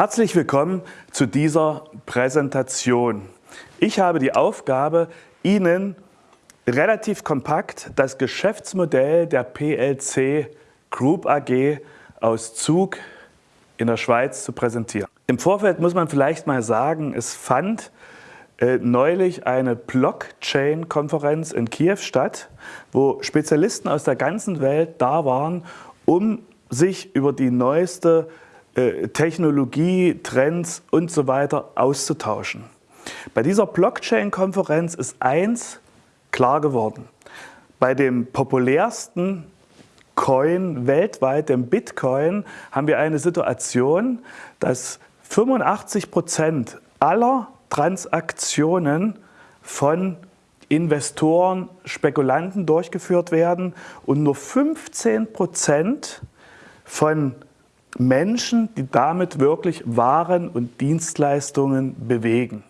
Herzlich willkommen zu dieser Präsentation. Ich habe die Aufgabe, Ihnen relativ kompakt das Geschäftsmodell der PLC Group AG aus Zug in der Schweiz zu präsentieren. Im Vorfeld muss man vielleicht mal sagen, es fand äh, neulich eine Blockchain-Konferenz in Kiew statt, wo Spezialisten aus der ganzen Welt da waren, um sich über die neueste Technologie, Trends und so weiter auszutauschen. Bei dieser Blockchain-Konferenz ist eins klar geworden. Bei dem populärsten Coin weltweit, dem Bitcoin, haben wir eine Situation, dass 85 Prozent aller Transaktionen von Investoren, Spekulanten durchgeführt werden und nur 15 Prozent von Menschen, die damit wirklich Waren und Dienstleistungen bewegen.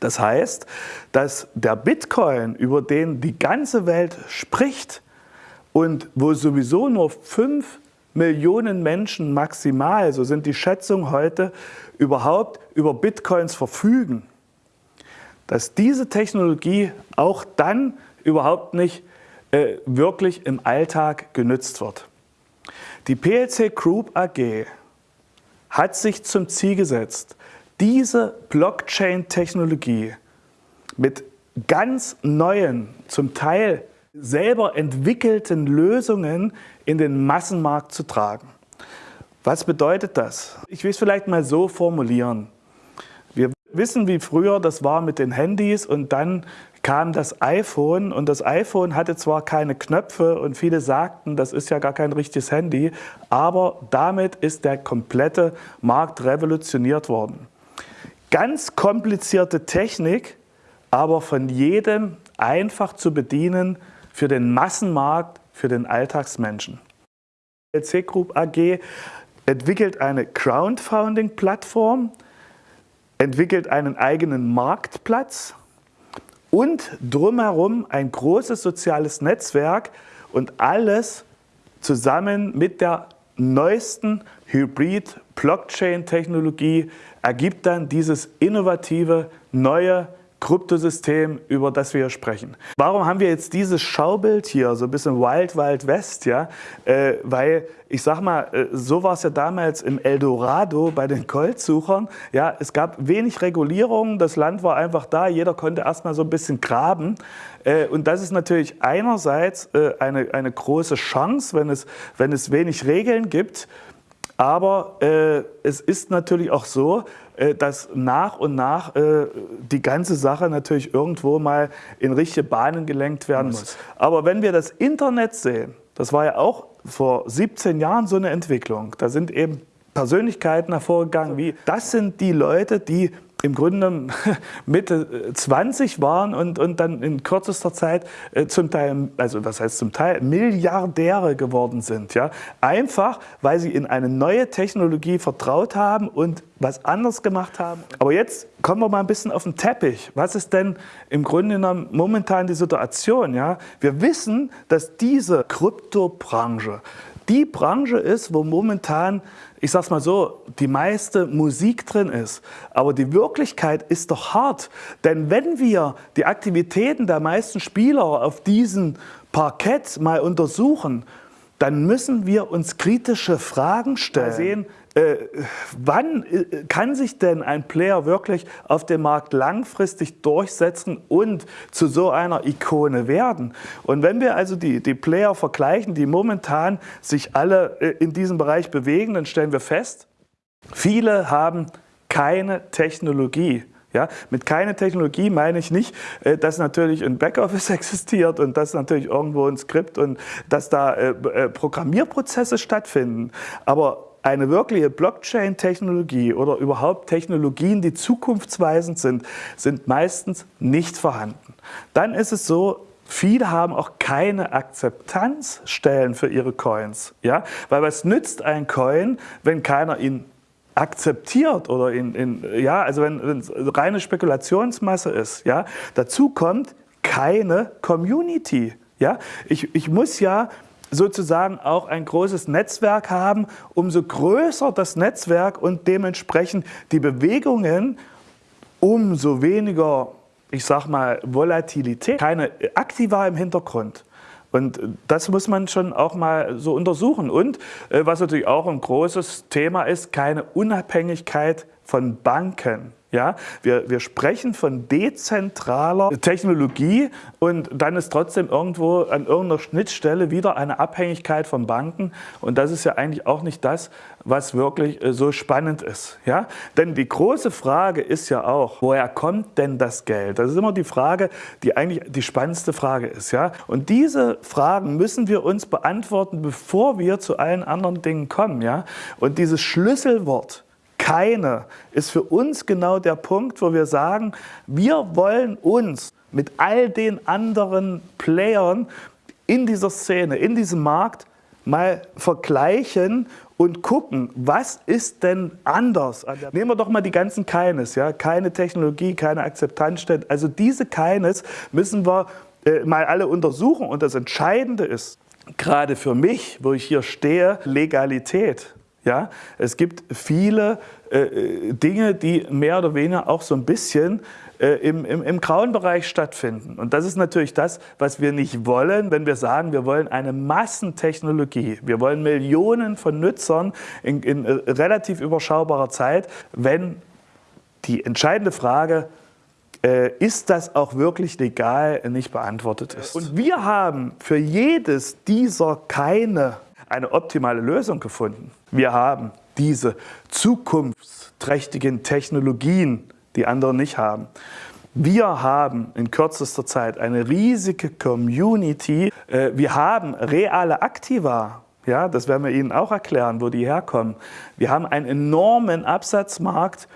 Das heißt, dass der Bitcoin, über den die ganze Welt spricht und wo sowieso nur 5 Millionen Menschen maximal, so sind die Schätzungen heute, überhaupt über Bitcoins verfügen, dass diese Technologie auch dann überhaupt nicht äh, wirklich im Alltag genützt wird. Die PLC Group AG hat sich zum Ziel gesetzt, diese Blockchain-Technologie mit ganz neuen, zum Teil selber entwickelten Lösungen in den Massenmarkt zu tragen. Was bedeutet das? Ich will es vielleicht mal so formulieren. Wir wissen, wie früher das war mit den Handys und dann kam das iPhone und das iPhone hatte zwar keine Knöpfe und viele sagten, das ist ja gar kein richtiges Handy, aber damit ist der komplette Markt revolutioniert worden. Ganz komplizierte Technik, aber von jedem einfach zu bedienen für den Massenmarkt, für den Alltagsmenschen. LC Group AG entwickelt eine Crowdfunding-Plattform, entwickelt einen eigenen Marktplatz und drumherum ein großes soziales Netzwerk und alles zusammen mit der neuesten Hybrid-Blockchain-Technologie ergibt dann dieses innovative, neue Kryptosystem, über das wir hier sprechen. Warum haben wir jetzt dieses Schaubild hier, so ein bisschen Wild Wild West, ja? Äh, weil ich sag mal, äh, so war es ja damals im Eldorado bei den Goldsuchern. Ja, es gab wenig Regulierung, das Land war einfach da, jeder konnte erstmal so ein bisschen graben. Äh, und das ist natürlich einerseits äh, eine, eine große Chance, wenn es, wenn es wenig Regeln gibt. Aber äh, es ist natürlich auch so, äh, dass nach und nach äh, die ganze Sache natürlich irgendwo mal in richtige Bahnen gelenkt werden muss. Aber wenn wir das Internet sehen, das war ja auch vor 17 Jahren so eine Entwicklung, da sind eben Persönlichkeiten hervorgegangen wie, das sind die Leute, die im Grunde Mitte 20 äh, waren und, und dann in kürzester Zeit äh, zum Teil, also was heißt zum Teil, Milliardäre geworden sind. Ja? Einfach, weil sie in eine neue Technologie vertraut haben und was anders gemacht haben. Aber jetzt kommen wir mal ein bisschen auf den Teppich. Was ist denn im Grunde genommen momentan die Situation? Ja? Wir wissen, dass diese Kryptobranche die Branche ist, wo momentan, ich sag's mal so, die meiste Musik drin ist. Aber die Wirklichkeit ist doch hart. Denn wenn wir die Aktivitäten der meisten Spieler auf diesem Parkett mal untersuchen, dann müssen wir uns kritische Fragen stellen. Äh, wann äh, kann sich denn ein Player wirklich auf dem Markt langfristig durchsetzen und zu so einer Ikone werden? Und wenn wir also die, die Player vergleichen, die momentan sich alle äh, in diesem Bereich bewegen, dann stellen wir fest, viele haben keine Technologie. Ja, mit keine Technologie meine ich nicht, äh, dass natürlich ein Backoffice existiert und dass natürlich irgendwo ein Skript und dass da äh, äh, Programmierprozesse stattfinden. Aber eine wirkliche Blockchain-Technologie oder überhaupt Technologien, die zukunftsweisend sind, sind meistens nicht vorhanden. Dann ist es so, Viele haben auch keine Akzeptanzstellen für ihre Coins. Ja? Weil was nützt ein Coin, wenn keiner ihn akzeptiert oder in, in ja, also wenn es reine Spekulationsmasse ist, ja, dazu kommt keine Community. Ja, ich, ich muss ja sozusagen auch ein großes Netzwerk haben, umso größer das Netzwerk und dementsprechend die Bewegungen, umso weniger, ich sag mal, Volatilität, keine Aktiva im Hintergrund. Und das muss man schon auch mal so untersuchen. Und äh, was natürlich auch ein großes Thema ist, keine Unabhängigkeit von Banken. Ja, wir, wir sprechen von dezentraler Technologie und dann ist trotzdem irgendwo an irgendeiner Schnittstelle wieder eine Abhängigkeit von Banken und das ist ja eigentlich auch nicht das, was wirklich äh, so spannend ist. Ja? Denn die große Frage ist ja auch, woher kommt denn das Geld? Das ist immer die Frage, die eigentlich die spannendste Frage ist. Ja? Und diese Fragen müssen wir uns beantworten, bevor wir zu allen anderen Dingen kommen. Ja? Und dieses Schlüsselwort, keine ist für uns genau der Punkt, wo wir sagen, wir wollen uns mit all den anderen Playern in dieser Szene, in diesem Markt mal vergleichen und gucken, was ist denn anders? Nehmen wir doch mal die ganzen Keines, ja? keine Technologie, keine Akzeptanz. Also diese Keines müssen wir äh, mal alle untersuchen und das Entscheidende ist, gerade für mich, wo ich hier stehe, Legalität. Ja, es gibt viele äh, Dinge, die mehr oder weniger auch so ein bisschen äh, im, im, im grauen Bereich stattfinden. Und das ist natürlich das, was wir nicht wollen, wenn wir sagen, wir wollen eine Massentechnologie. Wir wollen Millionen von Nutzern in, in äh, relativ überschaubarer Zeit, wenn die entscheidende Frage äh, ist das auch wirklich legal, nicht beantwortet ist. Und wir haben für jedes dieser keine eine optimale Lösung gefunden. Wir haben diese zukunftsträchtigen Technologien, die andere nicht haben. Wir haben in kürzester Zeit eine riesige Community. Äh, wir haben reale Aktiva. Ja, das werden wir Ihnen auch erklären, wo die herkommen. Wir haben einen enormen Absatzmarkt.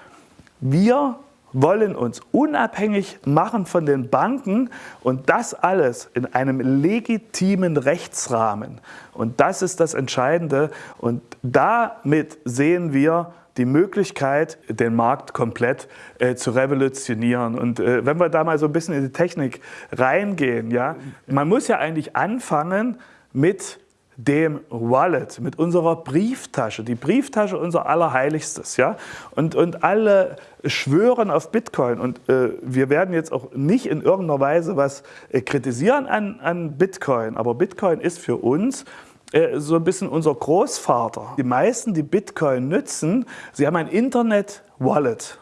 Wir wollen uns unabhängig machen von den Banken und das alles in einem legitimen Rechtsrahmen. Und das ist das Entscheidende und damit sehen wir die Möglichkeit, den Markt komplett äh, zu revolutionieren. Und äh, wenn wir da mal so ein bisschen in die Technik reingehen, ja, man muss ja eigentlich anfangen mit dem Wallet, mit unserer Brieftasche, die Brieftasche unser Allerheiligstes. Ja? Und, und alle schwören auf Bitcoin. Und äh, wir werden jetzt auch nicht in irgendeiner Weise was äh, kritisieren an, an Bitcoin, aber Bitcoin ist für uns äh, so ein bisschen unser Großvater. Die meisten, die Bitcoin nützen, sie haben ein Internet-Wallet.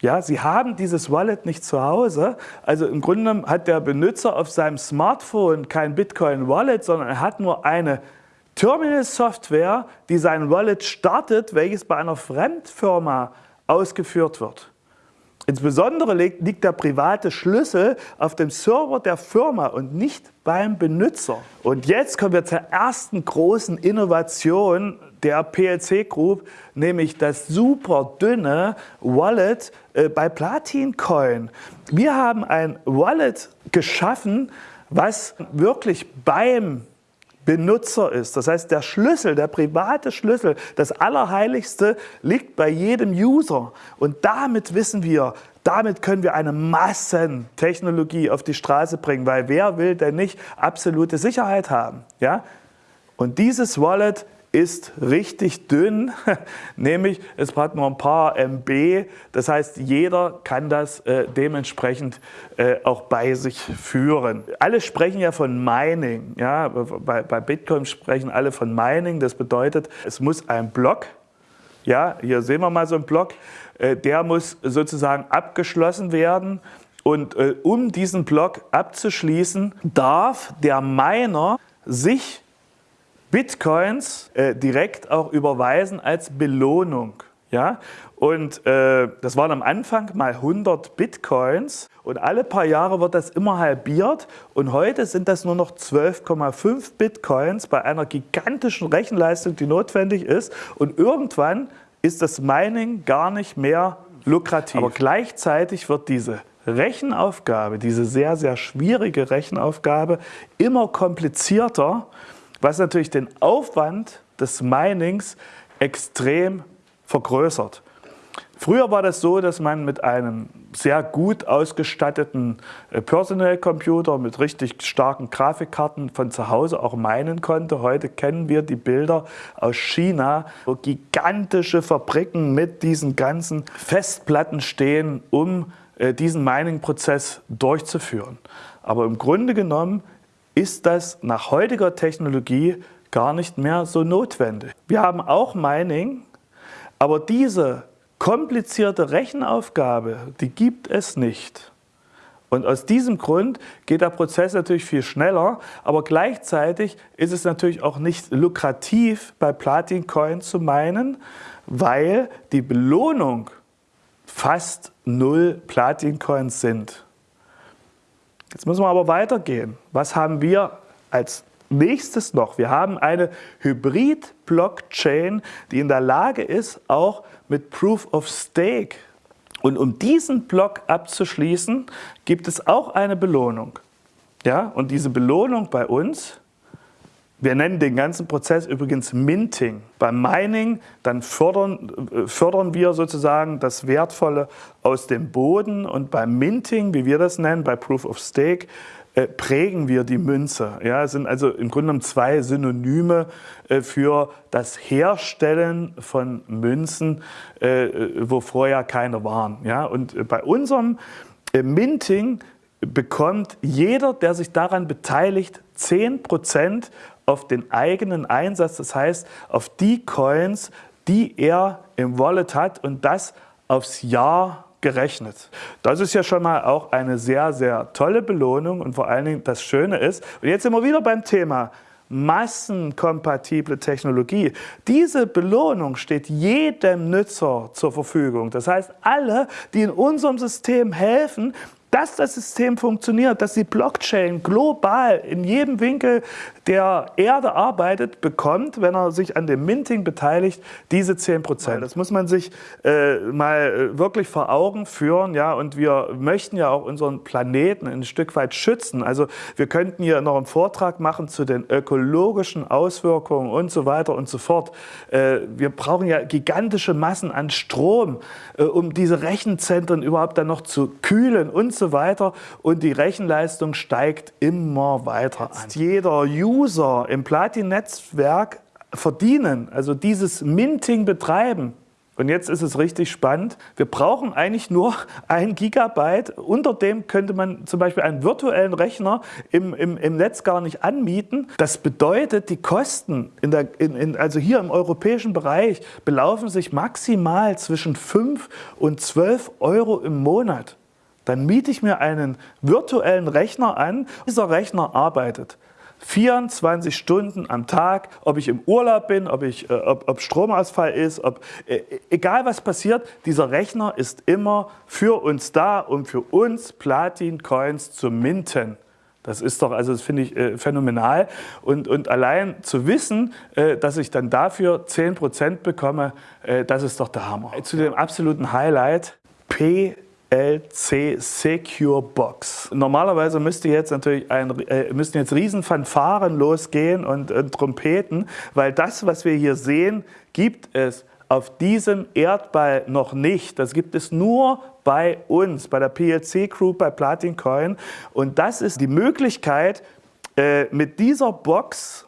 Ja, Sie haben dieses Wallet nicht zu Hause. Also im Grunde hat der Benutzer auf seinem Smartphone kein Bitcoin-Wallet, sondern er hat nur eine Terminal-Software, die sein Wallet startet, welches bei einer Fremdfirma ausgeführt wird. Insbesondere liegt der private Schlüssel auf dem Server der Firma und nicht beim Benutzer. Und jetzt kommen wir zur ersten großen Innovation der PLC Group, nämlich das super dünne Wallet bei Platin Coin. Wir haben ein Wallet geschaffen, was wirklich beim Benutzer ist. Das heißt, der Schlüssel, der private Schlüssel, das Allerheiligste liegt bei jedem User. Und damit wissen wir, damit können wir eine Massentechnologie auf die Straße bringen, weil wer will denn nicht absolute Sicherheit haben? Ja? Und dieses Wallet ist richtig dünn, nämlich es hat nur ein paar MB, das heißt jeder kann das äh, dementsprechend äh, auch bei sich führen. Alle sprechen ja von Mining, ja? bei, bei Bitcoin sprechen alle von Mining, das bedeutet es muss ein Block, ja, hier sehen wir mal so einen Block, äh, der muss sozusagen abgeschlossen werden und äh, um diesen Block abzuschließen, darf der Miner sich Bitcoins äh, direkt auch überweisen als Belohnung. Ja? Und äh, das waren am Anfang mal 100 Bitcoins und alle paar Jahre wird das immer halbiert und heute sind das nur noch 12,5 Bitcoins bei einer gigantischen Rechenleistung, die notwendig ist und irgendwann ist das Mining gar nicht mehr lukrativ. Aber gleichzeitig wird diese Rechenaufgabe, diese sehr, sehr schwierige Rechenaufgabe immer komplizierter was natürlich den Aufwand des Minings extrem vergrößert. Früher war das so, dass man mit einem sehr gut ausgestatteten äh, Personal Computer mit richtig starken Grafikkarten von zu Hause auch meinen konnte. Heute kennen wir die Bilder aus China, wo gigantische Fabriken mit diesen ganzen Festplatten stehen, um äh, diesen Mining-Prozess durchzuführen. Aber im Grunde genommen ist das nach heutiger Technologie gar nicht mehr so notwendig. Wir haben auch Mining, aber diese komplizierte Rechenaufgabe, die gibt es nicht. Und aus diesem Grund geht der Prozess natürlich viel schneller, aber gleichzeitig ist es natürlich auch nicht lukrativ, bei Platin Coin zu meinen, weil die Belohnung fast null Platin Coins sind. Jetzt müssen wir aber weitergehen. Was haben wir als nächstes noch? Wir haben eine Hybrid-Blockchain, die in der Lage ist, auch mit Proof of Stake. Und um diesen Block abzuschließen, gibt es auch eine Belohnung. Ja, und diese Belohnung bei uns, wir nennen den ganzen Prozess übrigens Minting. Beim Mining, dann fördern, äh, fördern wir sozusagen das Wertvolle aus dem Boden und beim Minting, wie wir das nennen, bei Proof of Stake, äh, prägen wir die Münze. Ja, es sind also im Grunde genommen zwei Synonyme äh, für das Herstellen von Münzen, wo vorher keine waren. Ja, und bei unserem Minting bekommt jeder, der sich daran beteiligt, 10% auf den eigenen Einsatz, das heißt auf die Coins, die er im Wallet hat und das aufs Jahr gerechnet. Das ist ja schon mal auch eine sehr, sehr tolle Belohnung und vor allen Dingen das Schöne ist, und jetzt sind wir wieder beim Thema, massenkompatible Technologie. Diese Belohnung steht jedem Nutzer zur Verfügung. Das heißt, alle, die in unserem System helfen, dass das System funktioniert, dass die Blockchain global in jedem Winkel der Erde arbeitet, bekommt, wenn er sich an dem Minting beteiligt, diese 10 Prozent. Das muss man sich äh, mal äh, wirklich vor Augen führen. Ja, und wir möchten ja auch unseren Planeten ein Stück weit schützen. Also wir könnten hier noch einen Vortrag machen zu den ökologischen Auswirkungen und so weiter und so fort. Äh, wir brauchen ja gigantische Massen an Strom, äh, um diese Rechenzentren überhaupt dann noch zu kühlen und so weiter. Und die Rechenleistung steigt immer weiter an. Jeder User im Platin-Netzwerk verdienen, also dieses Minting betreiben, und jetzt ist es richtig spannend. Wir brauchen eigentlich nur ein Gigabyte. Unter dem könnte man zum Beispiel einen virtuellen Rechner im, im, im Netz gar nicht anmieten. Das bedeutet, die Kosten, in der, in, in, also hier im europäischen Bereich, belaufen sich maximal zwischen 5 und 12 Euro im Monat. Dann miete ich mir einen virtuellen Rechner an. Dieser Rechner arbeitet. 24 Stunden am Tag, ob ich im Urlaub bin, ob, ich, äh, ob, ob Stromausfall ist, ob, äh, egal was passiert, dieser Rechner ist immer für uns da, um für uns Platin-Coins zu minten. Das ist doch, also das finde ich äh, phänomenal. Und, und allein zu wissen, äh, dass ich dann dafür 10% bekomme, äh, das ist doch der Hammer. Zu dem absoluten Highlight, P LC Secure Box. Normalerweise müsste jetzt natürlich ein, äh, müssten jetzt Riesenfanfaren losgehen und, und Trompeten, weil das, was wir hier sehen, gibt es auf diesem Erdball noch nicht. Das gibt es nur bei uns, bei der PLC Group, bei Platin Coin. Und das ist die Möglichkeit, äh, mit dieser Box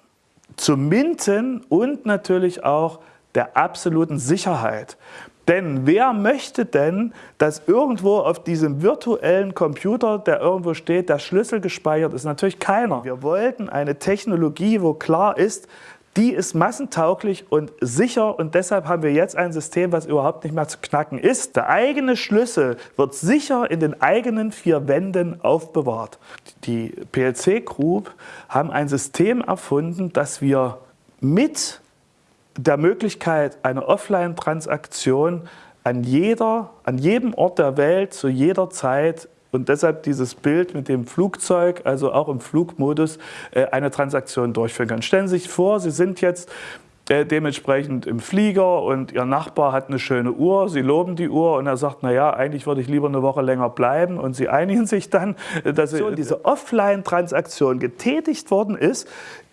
zu minten und natürlich auch der absoluten Sicherheit. Denn wer möchte denn, dass irgendwo auf diesem virtuellen Computer, der irgendwo steht, der Schlüssel gespeichert ist? Natürlich keiner. Wir wollten eine Technologie, wo klar ist, die ist massentauglich und sicher und deshalb haben wir jetzt ein System, was überhaupt nicht mehr zu knacken ist. Der eigene Schlüssel wird sicher in den eigenen vier Wänden aufbewahrt. Die PLC Group haben ein System erfunden, das wir mit der Möglichkeit einer Offline-Transaktion an, jeder, an jedem Ort der Welt zu jeder Zeit und deshalb dieses Bild mit dem Flugzeug, also auch im Flugmodus, äh, eine Transaktion durchführen können. Stellen Sie sich vor, Sie sind jetzt äh, dementsprechend im Flieger und Ihr Nachbar hat eine schöne Uhr, Sie loben die Uhr und er sagt, naja, eigentlich würde ich lieber eine Woche länger bleiben und Sie einigen sich dann, äh, dass diese Offline-Transaktion getätigt worden ist,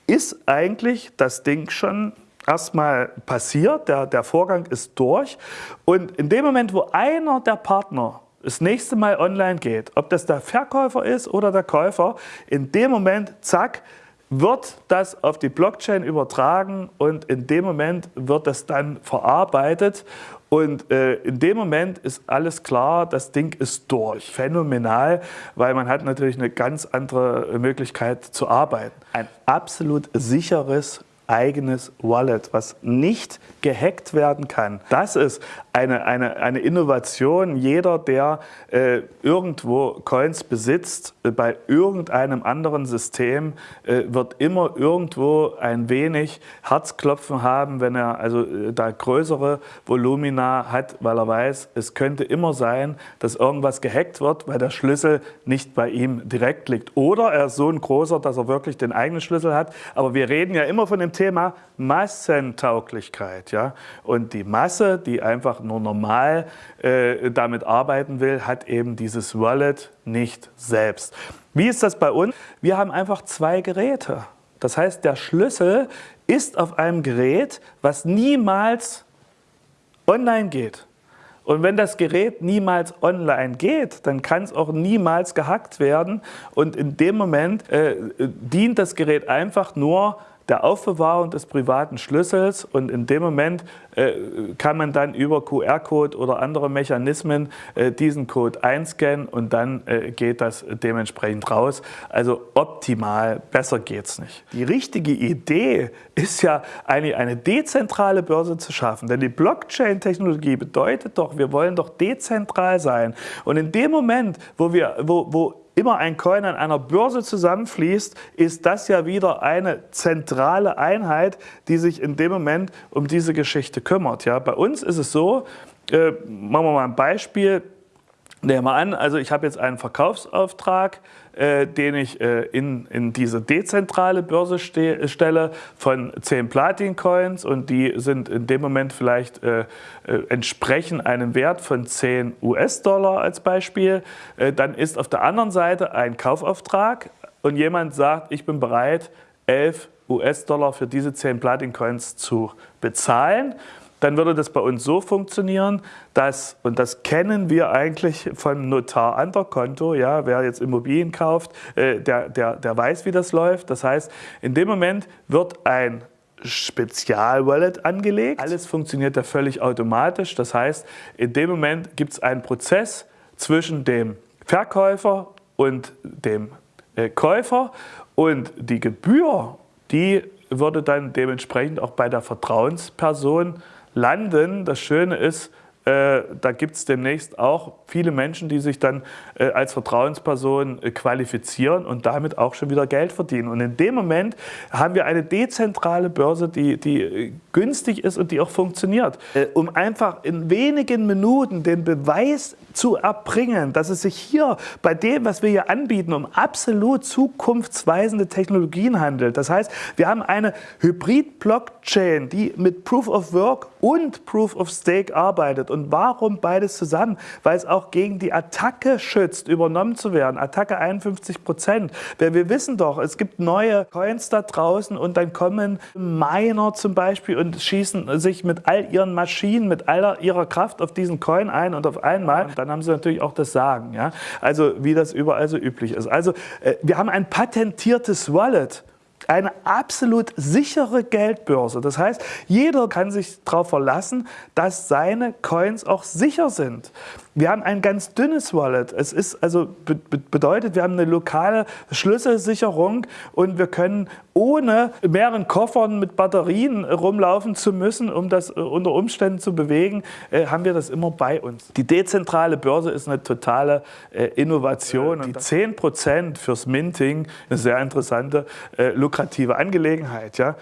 ist eigentlich das Ding schon erstmal passiert, der, der Vorgang ist durch und in dem Moment, wo einer der Partner das nächste Mal online geht, ob das der Verkäufer ist oder der Käufer, in dem Moment, zack, wird das auf die Blockchain übertragen und in dem Moment wird das dann verarbeitet und äh, in dem Moment ist alles klar, das Ding ist durch. Phänomenal, weil man hat natürlich eine ganz andere Möglichkeit zu arbeiten. Ein absolut sicheres eigenes Wallet, was nicht gehackt werden kann. Das ist eine, eine, eine Innovation. Jeder, der äh, irgendwo Coins besitzt, äh, bei irgendeinem anderen System, äh, wird immer irgendwo ein wenig Herzklopfen haben, wenn er also äh, da größere Volumina hat, weil er weiß, es könnte immer sein, dass irgendwas gehackt wird, weil der Schlüssel nicht bei ihm direkt liegt. Oder er ist so ein großer, dass er wirklich den eigenen Schlüssel hat. Aber wir reden ja immer von dem Thema Massentauglichkeit. Ja? Und die Masse, die einfach nur normal äh, damit arbeiten will, hat eben dieses Wallet nicht selbst. Wie ist das bei uns? Wir haben einfach zwei Geräte. Das heißt, der Schlüssel ist auf einem Gerät, was niemals online geht. Und wenn das Gerät niemals online geht, dann kann es auch niemals gehackt werden. Und in dem Moment äh, dient das Gerät einfach nur der Aufbewahrung des privaten Schlüssels und in dem Moment äh, kann man dann über QR-Code oder andere Mechanismen äh, diesen Code einscannen und dann äh, geht das dementsprechend raus. Also optimal, besser geht es nicht. Die richtige Idee ist ja eine, eine dezentrale Börse zu schaffen, denn die Blockchain-Technologie bedeutet doch, wir wollen doch dezentral sein und in dem Moment, wo, wir, wo, wo immer ein Coin an einer Börse zusammenfließt, ist das ja wieder eine zentrale Einheit, die sich in dem Moment um diese Geschichte kümmert. Ja, bei uns ist es so, äh, machen wir mal ein Beispiel, Nehmen wir an, also ich habe jetzt einen Verkaufsauftrag, den ich äh, in, in diese dezentrale Börse ste stelle von 10 Platin-Coins und die sind in dem Moment vielleicht äh, äh entsprechen einem Wert von 10 US-Dollar als Beispiel. Äh, dann ist auf der anderen Seite ein Kaufauftrag und jemand sagt, ich bin bereit, 11 US-Dollar für diese 10 Platin-Coins zu bezahlen dann würde das bei uns so funktionieren, dass, und das kennen wir eigentlich vom Notar an ja, wer jetzt Immobilien kauft, äh, der, der, der weiß, wie das läuft. Das heißt, in dem Moment wird ein Spezial-Wallet angelegt. Alles funktioniert ja völlig automatisch. Das heißt, in dem Moment gibt es einen Prozess zwischen dem Verkäufer und dem äh, Käufer und die Gebühr, die würde dann dementsprechend auch bei der Vertrauensperson landen. Das Schöne ist, äh, da gibt es demnächst auch viele Menschen, die sich dann äh, als Vertrauensperson äh, qualifizieren und damit auch schon wieder Geld verdienen. Und in dem Moment haben wir eine dezentrale Börse, die, die günstig ist und die auch funktioniert. um einfach in wenigen Minuten den Beweis zu erbringen, dass es sich hier bei dem, was wir hier anbieten, um absolut zukunftsweisende Technologien handelt. Das heißt, wir haben eine Hybrid-Blockchain, die mit Proof of Work und Proof of Stake arbeitet. Und warum beides zusammen? Weil es auch gegen die Attacke schützt, übernommen zu werden. Attacke 51 Prozent. Wir wissen doch, es gibt neue Coins da draußen und dann kommen Miner zum Beispiel und schießen sich mit all ihren Maschinen, mit all ihrer Kraft auf diesen Coin ein und auf einmal, dann haben sie natürlich auch das Sagen. Ja? Also wie das überall so üblich ist. Also äh, wir haben ein patentiertes Wallet eine absolut sichere Geldbörse. Das heißt, jeder kann sich darauf verlassen, dass seine Coins auch sicher sind. Wir haben ein ganz dünnes Wallet. Es ist also bedeutet, wir haben eine lokale Schlüsselsicherung und wir können ohne mehreren Koffern mit Batterien rumlaufen zu müssen, um das äh, unter Umständen zu bewegen, äh, haben wir das immer bei uns. Die dezentrale Börse ist eine totale äh, Innovation. Die 10% fürs Minting, eine sehr interessante, lukrative Angelegenheit. Ja?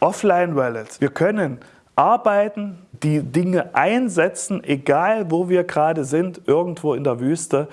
Offline-Wallets. Wir können arbeiten, die Dinge einsetzen, egal wo wir gerade sind, irgendwo in der Wüste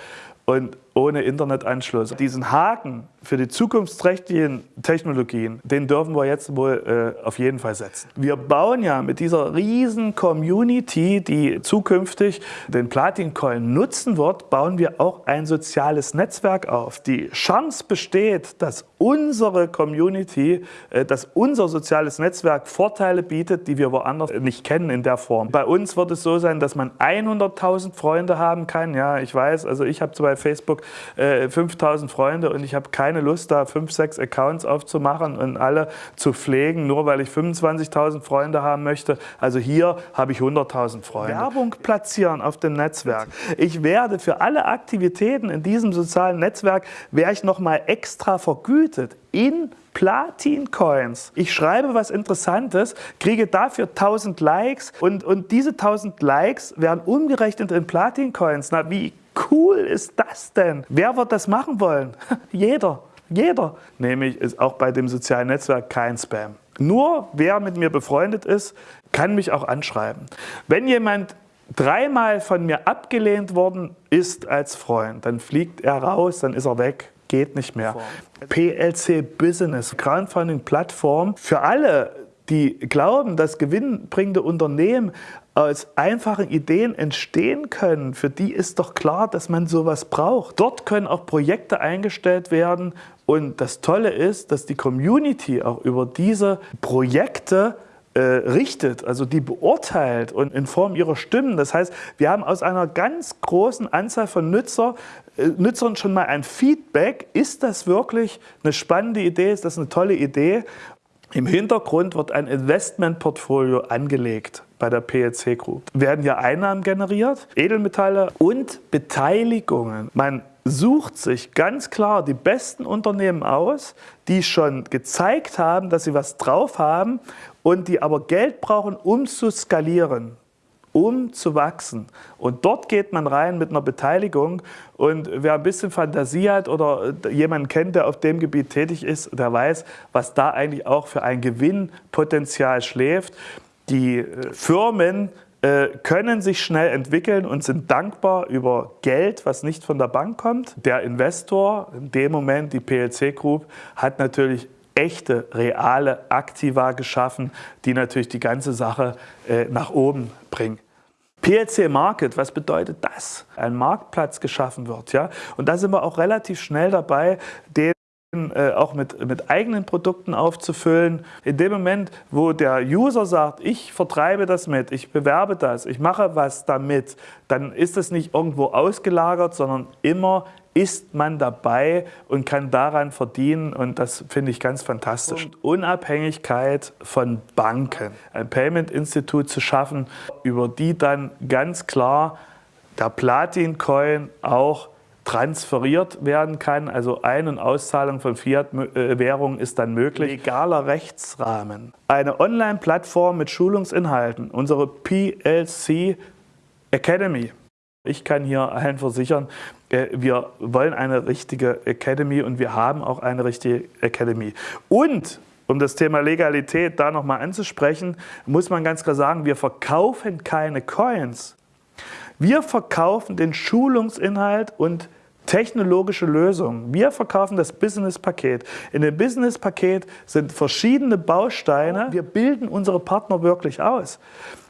und ohne Internetanschluss. Diesen Haken für die zukunftsträchtigen Technologien, den dürfen wir jetzt wohl äh, auf jeden Fall setzen. Wir bauen ja mit dieser riesen Community, die zukünftig den Platin-Coin nutzen wird, bauen wir auch ein soziales Netzwerk auf. Die Chance besteht, dass unsere Community, äh, dass unser soziales Netzwerk Vorteile bietet, die wir woanders nicht kennen in der Form. Bei uns wird es so sein, dass man 100.000 Freunde haben kann. Ja, ich weiß, also ich habe bei Facebook äh, 5.000 Freunde und ich habe keine Lust, da fünf, sechs Accounts aufzumachen und alle zu pflegen, nur weil ich 25.000 Freunde haben möchte. Also hier habe ich 100.000 Freunde. Werbung platzieren auf dem Netzwerk. Ich werde für alle Aktivitäten in diesem sozialen Netzwerk, werde ich nochmal extra vergütet in Platin-Coins. Ich schreibe was Interessantes, kriege dafür 1000 Likes und, und diese 1000 Likes werden umgerechnet in Platin-Coins. Na, wie cool ist das denn? Wer wird das machen wollen? Jeder. Jeder. Nämlich ist auch bei dem sozialen Netzwerk kein Spam. Nur wer mit mir befreundet ist, kann mich auch anschreiben. Wenn jemand dreimal von mir abgelehnt worden ist als Freund, dann fliegt er raus, dann ist er weg, geht nicht mehr. PLC Business, Crowdfunding-Plattform für alle, die glauben, dass gewinnbringende Unternehmen aus einfachen Ideen entstehen können, für die ist doch klar, dass man sowas braucht. Dort können auch Projekte eingestellt werden und das Tolle ist, dass die Community auch über diese Projekte äh, richtet, also die beurteilt und in Form ihrer Stimmen. Das heißt, wir haben aus einer ganz großen Anzahl von Nutzer, äh, Nutzern schon mal ein Feedback. Ist das wirklich eine spannende Idee? Ist das eine tolle Idee? Im Hintergrund wird ein Investmentportfolio angelegt bei der PLC Group. Werden hier Einnahmen generiert, Edelmetalle und Beteiligungen. Man sucht sich ganz klar die besten Unternehmen aus, die schon gezeigt haben, dass sie was drauf haben und die aber Geld brauchen, um zu skalieren um zu wachsen. Und dort geht man rein mit einer Beteiligung. Und wer ein bisschen Fantasie hat oder jemanden kennt, der auf dem Gebiet tätig ist, der weiß, was da eigentlich auch für ein Gewinnpotenzial schläft. Die äh, Firmen äh, können sich schnell entwickeln und sind dankbar über Geld, was nicht von der Bank kommt. Der Investor, in dem Moment die PLC Group, hat natürlich echte, reale Aktiva geschaffen, die natürlich die ganze Sache äh, nach oben bringen. PLC Market, was bedeutet das? Ein Marktplatz geschaffen wird. Ja? Und da sind wir auch relativ schnell dabei, den auch mit, mit eigenen Produkten aufzufüllen. In dem Moment, wo der User sagt, ich vertreibe das mit, ich bewerbe das, ich mache was damit, dann ist es nicht irgendwo ausgelagert, sondern immer ist man dabei und kann daran verdienen und das finde ich ganz fantastisch. Und Unabhängigkeit von Banken, ein Payment-Institut zu schaffen, über die dann ganz klar der Platin-Coin auch transferiert werden kann, also Ein- und Auszahlung von Fiat-Währungen ist dann möglich. Legaler Rechtsrahmen. Eine Online-Plattform mit Schulungsinhalten, unsere PLC Academy. Ich kann hier allen versichern, äh, wir wollen eine richtige Academy und wir haben auch eine richtige Academy. Und um das Thema Legalität da nochmal anzusprechen, muss man ganz klar sagen, wir verkaufen keine Coins. Wir verkaufen den Schulungsinhalt und technologische Lösungen. Wir verkaufen das Business-Paket. In dem Business-Paket sind verschiedene Bausteine. Wir bilden unsere Partner wirklich aus.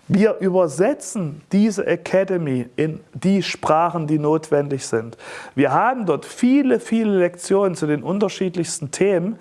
Wir übersetzen diese Academy in die Sprachen, die notwendig sind. Wir haben dort viele, viele Lektionen zu den unterschiedlichsten Themen.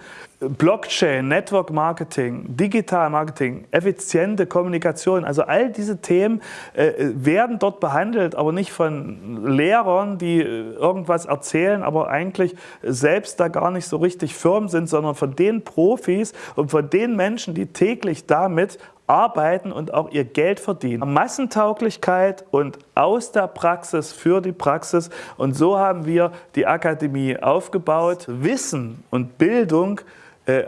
Blockchain, Network Marketing, Digital Marketing, effiziente Kommunikation, also all diese Themen äh, werden dort behandelt, aber nicht von Lehrern, die äh, irgendwas erzählen, aber eigentlich selbst da gar nicht so richtig firm sind, sondern von den Profis und von den Menschen, die täglich damit arbeiten und auch ihr Geld verdienen. Massentauglichkeit und aus der Praxis für die Praxis. Und so haben wir die Akademie aufgebaut. Wissen und Bildung äh,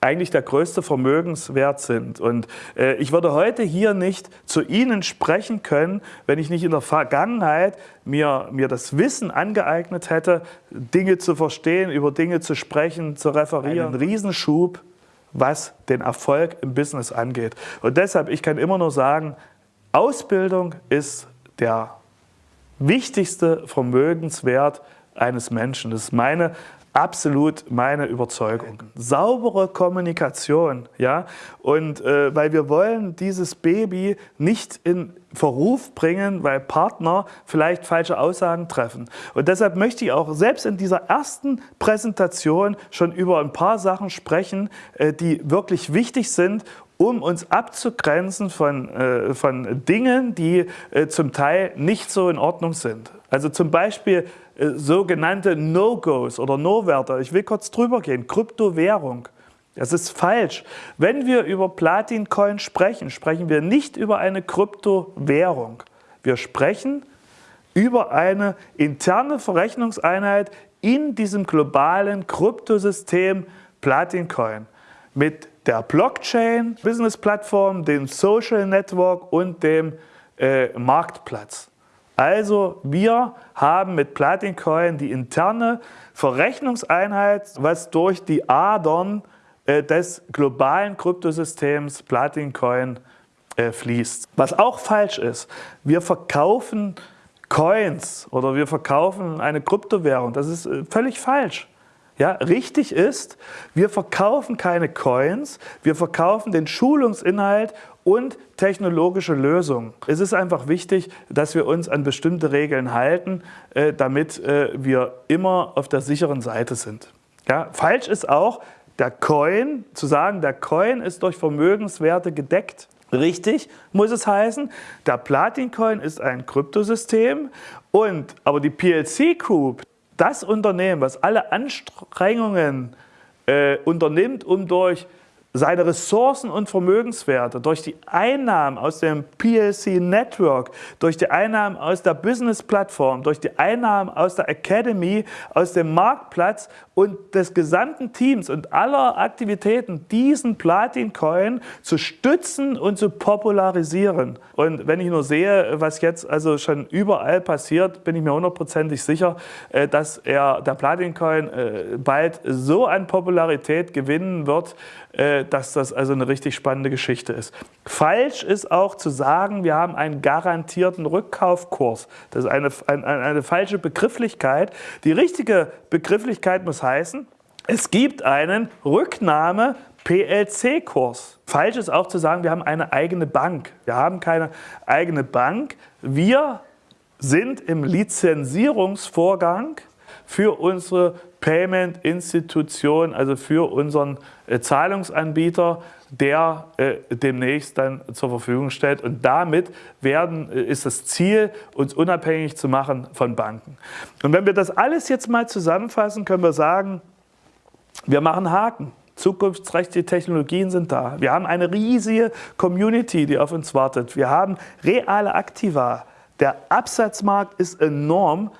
eigentlich der größte Vermögenswert sind. Und äh, ich würde heute hier nicht zu Ihnen sprechen können, wenn ich nicht in der Vergangenheit mir, mir das Wissen angeeignet hätte, Dinge zu verstehen, über Dinge zu sprechen, zu referieren. Ein Riesenschub was den Erfolg im Business angeht. Und deshalb, ich kann immer nur sagen, Ausbildung ist der wichtigste Vermögenswert, eines Menschen. Das ist meine absolut meine Überzeugung. Saubere Kommunikation, ja, und äh, weil wir wollen dieses Baby nicht in Verruf bringen, weil Partner vielleicht falsche Aussagen treffen. Und deshalb möchte ich auch selbst in dieser ersten Präsentation schon über ein paar Sachen sprechen, äh, die wirklich wichtig sind, um uns abzugrenzen von, äh, von Dingen, die äh, zum Teil nicht so in Ordnung sind. Also zum Beispiel sogenannte No-Gos oder No-Werte. Ich will kurz drüber gehen. Kryptowährung. Das ist falsch. Wenn wir über Platin-Coin sprechen, sprechen wir nicht über eine Kryptowährung. Wir sprechen über eine interne Verrechnungseinheit in diesem globalen Kryptosystem Platin-Coin mit der Blockchain, Business-Plattform, dem Social Network und dem äh, Marktplatz. Also wir haben mit Platincoin die interne Verrechnungseinheit, was durch die Adern äh, des globalen Kryptosystems Platincoin äh, fließt. Was auch falsch ist, wir verkaufen Coins oder wir verkaufen eine Kryptowährung. Das ist äh, völlig falsch. Ja, richtig ist, wir verkaufen keine Coins, wir verkaufen den Schulungsinhalt und technologische Lösungen. Es ist einfach wichtig, dass wir uns an bestimmte Regeln halten, äh, damit äh, wir immer auf der sicheren Seite sind. Ja, falsch ist auch, der Coin, zu sagen, der Coin ist durch Vermögenswerte gedeckt. Richtig muss es heißen, der Platin-Coin ist ein Kryptosystem und aber die PLC Group, das Unternehmen, was alle Anstrengungen äh, unternimmt, um durch seine Ressourcen und Vermögenswerte durch die Einnahmen aus dem PLC Network, durch die Einnahmen aus der Business Plattform, durch die Einnahmen aus der Academy, aus dem Marktplatz und des gesamten Teams und aller Aktivitäten diesen Platin Coin zu stützen und zu popularisieren. Und wenn ich nur sehe, was jetzt also schon überall passiert, bin ich mir hundertprozentig sicher, äh, dass er, der Platin Coin äh, bald so an Popularität gewinnen wird, dass das also eine richtig spannende Geschichte ist. Falsch ist auch zu sagen, wir haben einen garantierten Rückkaufkurs. Das ist eine, eine, eine falsche Begrifflichkeit. Die richtige Begrifflichkeit muss heißen, es gibt einen Rücknahme PLC-Kurs. Falsch ist auch zu sagen, wir haben eine eigene Bank. Wir haben keine eigene Bank. Wir sind im Lizenzierungsvorgang für unsere Payment-Institution, also für unseren äh, Zahlungsanbieter, der äh, demnächst dann zur Verfügung stellt. Und damit werden, äh, ist das Ziel, uns unabhängig zu machen von Banken. Und wenn wir das alles jetzt mal zusammenfassen, können wir sagen, wir machen Haken. Zukunftsträchtige Technologien sind da. Wir haben eine riesige Community, die auf uns wartet. Wir haben reale Aktiva. Der Absatzmarkt ist enorm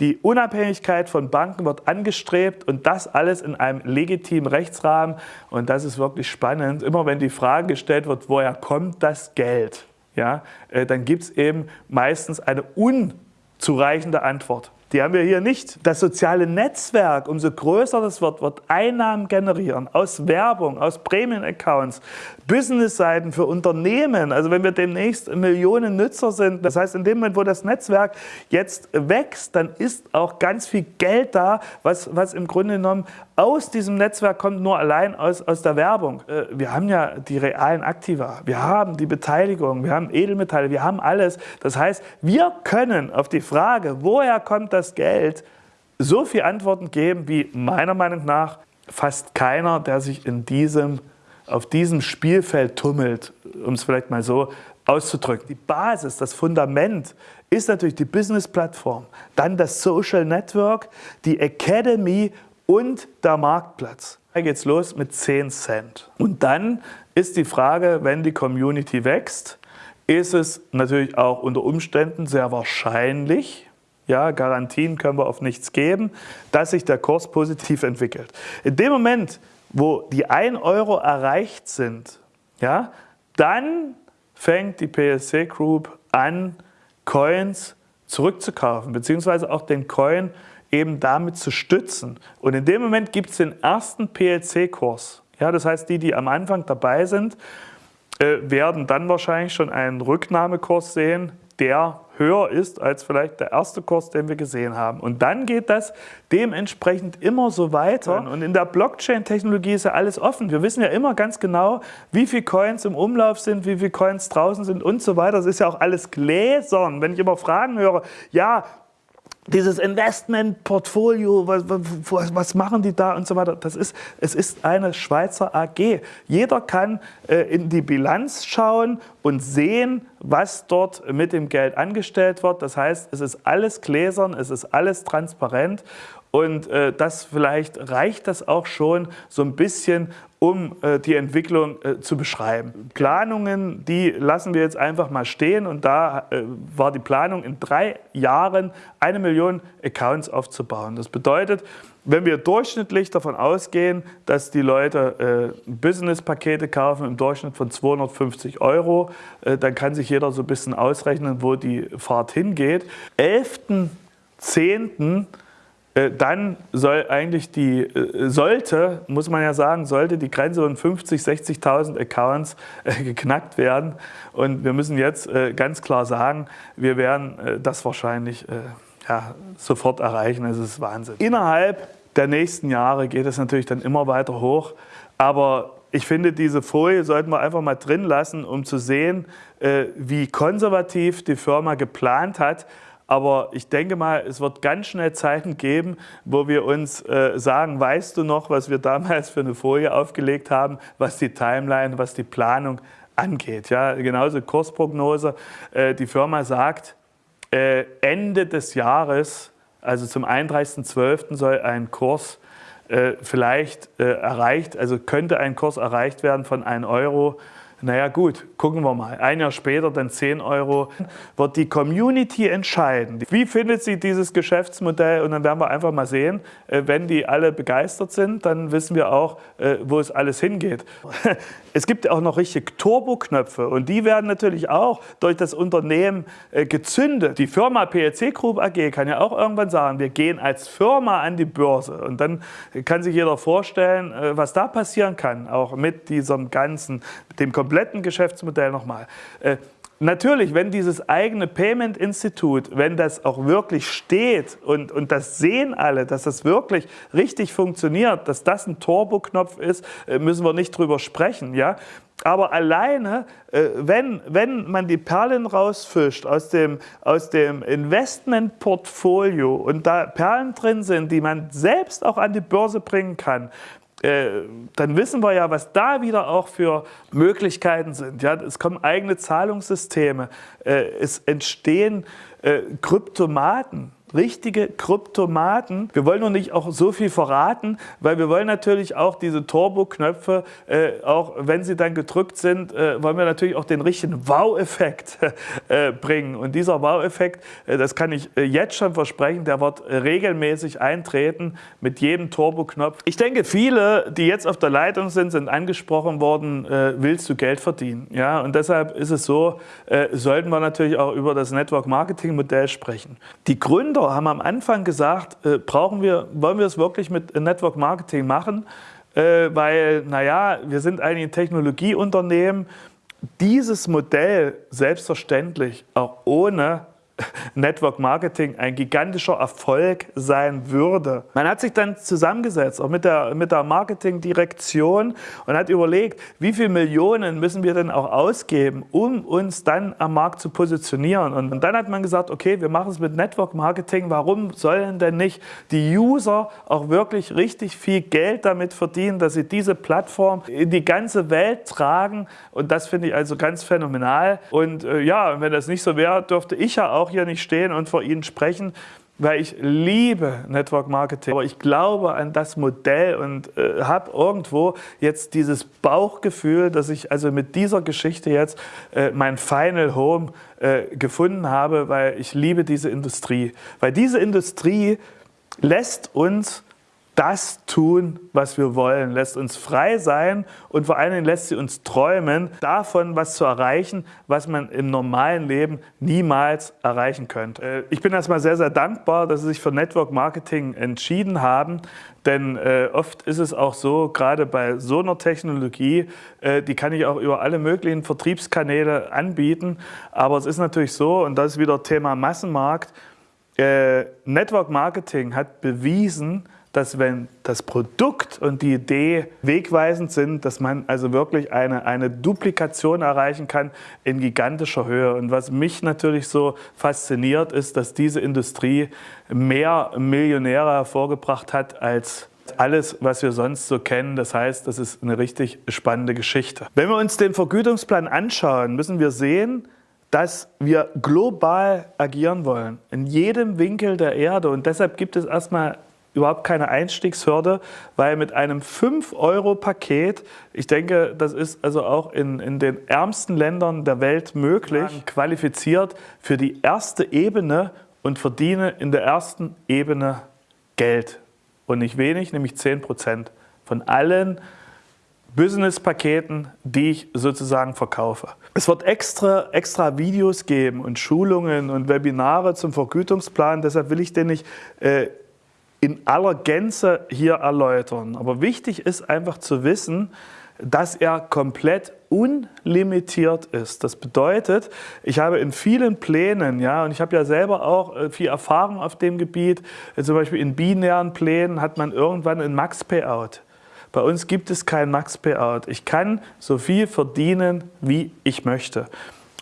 die Unabhängigkeit von Banken wird angestrebt und das alles in einem legitimen Rechtsrahmen. Und das ist wirklich spannend. Immer wenn die Frage gestellt wird, woher kommt das Geld, ja, äh, dann gibt es eben meistens eine unzureichende Antwort. Die haben wir hier nicht. Das soziale Netzwerk, umso größer das wird, wird Einnahmen generieren aus Werbung, aus Prämien-Accounts, Business-Seiten für Unternehmen. Also wenn wir demnächst Millionen Nutzer sind, das heißt in dem Moment, wo das Netzwerk jetzt wächst, dann ist auch ganz viel Geld da, was, was im Grunde genommen aus diesem Netzwerk kommt, nur allein aus, aus der Werbung. Äh, wir haben ja die realen Aktiva, wir haben die Beteiligung, wir haben Edelmetalle, wir haben alles. Das heißt, wir können auf die Frage, woher kommt das Geld, so viele Antworten geben, wie meiner Meinung nach fast keiner, der sich in diesem, auf diesem Spielfeld tummelt, um es vielleicht mal so auszudrücken. Die Basis, das Fundament ist natürlich die Business-Plattform, dann das Social Network, die Academy und der Marktplatz. Da geht es los mit 10 Cent. Und dann ist die Frage, wenn die Community wächst, ist es natürlich auch unter Umständen sehr wahrscheinlich, ja, Garantien können wir auf nichts geben, dass sich der Kurs positiv entwickelt. In dem Moment, wo die 1 Euro erreicht sind, ja, dann fängt die PSC Group an, Coins zurückzukaufen, beziehungsweise auch den Coin eben damit zu stützen. Und in dem Moment gibt es den ersten PLC-Kurs. Ja, das heißt, die, die am Anfang dabei sind, äh, werden dann wahrscheinlich schon einen Rücknahmekurs sehen, der höher ist als vielleicht der erste Kurs, den wir gesehen haben. Und dann geht das dementsprechend immer so weiter. Und in der Blockchain-Technologie ist ja alles offen. Wir wissen ja immer ganz genau, wie viele Coins im Umlauf sind, wie viele Coins draußen sind und so weiter. Das ist ja auch alles gläsern. Wenn ich immer Fragen höre, ja, dieses Investmentportfolio, was, was, machen die da und so weiter. Das ist, es ist eine Schweizer AG. Jeder kann äh, in die Bilanz schauen und sehen, was dort mit dem Geld angestellt wird. Das heißt, es ist alles gläsern, es ist alles transparent und äh, das vielleicht reicht das auch schon so ein bisschen, um äh, die Entwicklung äh, zu beschreiben. Planungen, die lassen wir jetzt einfach mal stehen und da äh, war die Planung in drei Jahren eine Million Accounts aufzubauen. Das bedeutet, wenn wir durchschnittlich davon ausgehen, dass die Leute äh, Business-Pakete kaufen im Durchschnitt von 250 Euro, äh, dann kann sich jeder so ein bisschen ausrechnen, wo die Fahrt hingeht. 11.10 äh, dann soll eigentlich die, äh, sollte, muss man ja sagen, sollte die Grenze von 50, 60.000 Accounts äh, geknackt werden. Und wir müssen jetzt ganz klar sagen, wir werden das wahrscheinlich ja, sofort erreichen. Es ist Wahnsinn. Innerhalb der nächsten Jahre geht es natürlich dann immer weiter hoch. Aber ich finde, diese Folie sollten wir einfach mal drin lassen, um zu sehen, wie konservativ die Firma geplant hat, aber ich denke mal, es wird ganz schnell Zeiten geben, wo wir uns äh, sagen, weißt du noch, was wir damals für eine Folie aufgelegt haben, was die Timeline, was die Planung angeht. Ja, genauso Kursprognose. Äh, die Firma sagt, äh, Ende des Jahres, also zum 31.12. soll ein Kurs äh, vielleicht äh, erreicht, also könnte ein Kurs erreicht werden von 1 Euro naja gut, gucken wir mal. Ein Jahr später dann 10 Euro. Wird die Community entscheiden. Wie findet sie dieses Geschäftsmodell? Und dann werden wir einfach mal sehen, äh, wenn die alle begeistert sind, dann wissen wir auch, äh, wo es alles hingeht. Es gibt auch noch richtig Turboknöpfe und die werden natürlich auch durch das Unternehmen äh, gezündet. Die Firma PLC Group AG kann ja auch irgendwann sagen, wir gehen als Firma an die Börse. Und dann kann sich jeder vorstellen, was da passieren kann, auch mit diesem ganzen, dem kompletten Geschäftsmodell nochmal. Äh, natürlich, wenn dieses eigene Payment-Institut, wenn das auch wirklich steht und, und das sehen alle, dass das wirklich richtig funktioniert, dass das ein Turbo-Knopf ist, äh, müssen wir nicht drüber sprechen. Ja? Aber alleine, äh, wenn, wenn man die Perlen rausfischt aus dem, aus dem Investmentportfolio und da Perlen drin sind, die man selbst auch an die Börse bringen kann, äh, dann wissen wir ja, was da wieder auch für Möglichkeiten sind. Ja, es kommen eigene Zahlungssysteme, äh, es entstehen äh, Kryptomaten richtige Kryptomaten. Wir wollen noch nicht auch so viel verraten, weil wir wollen natürlich auch diese Turbo-Knöpfe, äh, auch wenn sie dann gedrückt sind, äh, wollen wir natürlich auch den richtigen Wow-Effekt äh, bringen. Und dieser Wow-Effekt, äh, das kann ich äh, jetzt schon versprechen, der wird regelmäßig eintreten mit jedem Turbo-Knopf. Ich denke, viele, die jetzt auf der Leitung sind, sind angesprochen worden, äh, willst du Geld verdienen? Ja, und deshalb ist es so, sollten wir natürlich auch über das Network-Marketing-Modell sprechen. Die Gründer Gründer haben am Anfang gesagt, äh, brauchen wir, wollen wir es wirklich mit Network Marketing machen, äh, weil, naja, wir sind ein Technologieunternehmen. Dieses Modell selbstverständlich auch ohne Network Marketing ein gigantischer Erfolg sein würde. Man hat sich dann zusammengesetzt, auch mit der, mit der Marketingdirektion und hat überlegt, wie viele Millionen müssen wir denn auch ausgeben, um uns dann am Markt zu positionieren. Und, dann hat man gesagt, okay, wir machen es mit Network Marketing. Warum sollen denn nicht die User auch wirklich richtig viel Geld damit verdienen, dass sie diese Plattform in die ganze Welt tragen? Und das finde ich also ganz phänomenal. Und äh, ja, wenn das nicht so wäre, dürfte ich ja auch auch hier nicht stehen und vor Ihnen sprechen, weil ich liebe Network Marketing. Aber ich glaube an das Modell und äh, habe irgendwo jetzt dieses Bauchgefühl, dass ich also mit dieser Geschichte jetzt äh, mein Final Home äh, gefunden habe, weil ich liebe diese Industrie. Weil diese Industrie lässt uns das tun, was wir wollen, lässt uns frei sein und vor allen Dingen lässt sie uns träumen, davon was zu erreichen, was man im normalen Leben niemals erreichen könnte. Äh, ich bin erstmal sehr, sehr dankbar, dass Sie sich für Network Marketing entschieden haben, denn äh, oft ist es auch so, gerade bei so einer Technologie, äh, die kann ich auch über alle möglichen Vertriebskanäle anbieten, aber es ist natürlich so, und das ist wieder Thema Massenmarkt, Network Marketing hat bewiesen, dass wenn das Produkt und die Idee wegweisend sind, dass man also wirklich eine, eine Duplikation erreichen kann in gigantischer Höhe. Und was mich natürlich so fasziniert, ist, dass diese Industrie mehr Millionäre hervorgebracht hat als alles, was wir sonst so kennen. Das heißt, das ist eine richtig spannende Geschichte. Wenn wir uns den Vergütungsplan anschauen, müssen wir sehen, dass wir global agieren wollen, in jedem Winkel der Erde. Und deshalb gibt es erstmal überhaupt keine Einstiegshürde, weil mit einem 5-Euro-Paket, ich denke, das ist also auch in, in den ärmsten Ländern der Welt möglich, qualifiziert für die erste Ebene und verdiene in der ersten Ebene Geld. Und nicht wenig, nämlich 10 Prozent von allen Business-Paketen, die ich sozusagen verkaufe. Es wird extra, extra Videos geben und Schulungen und Webinare zum Vergütungsplan. Deshalb will ich den nicht äh, in aller Gänze hier erläutern. Aber wichtig ist einfach zu wissen, dass er komplett unlimitiert ist. Das bedeutet, ich habe in vielen Plänen, ja, und ich habe ja selber auch äh, viel Erfahrung auf dem Gebiet, äh, zum Beispiel in binären Plänen hat man irgendwann ein Max-Payout. Bei uns gibt es kein Max-Payout. Ich kann so viel verdienen, wie ich möchte.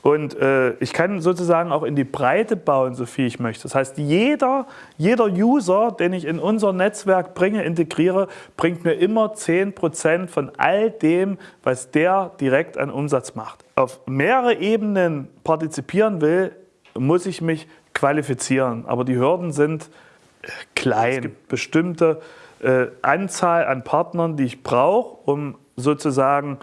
Und äh, ich kann sozusagen auch in die Breite bauen, so viel ich möchte. Das heißt, jeder, jeder User, den ich in unser Netzwerk bringe, integriere, bringt mir immer 10% von all dem, was der direkt an Umsatz macht. Auf mehrere Ebenen partizipieren will, muss ich mich qualifizieren. Aber die Hürden sind äh, klein. Es gibt bestimmte äh, Anzahl an Partnern, die ich brauche, um sozusagen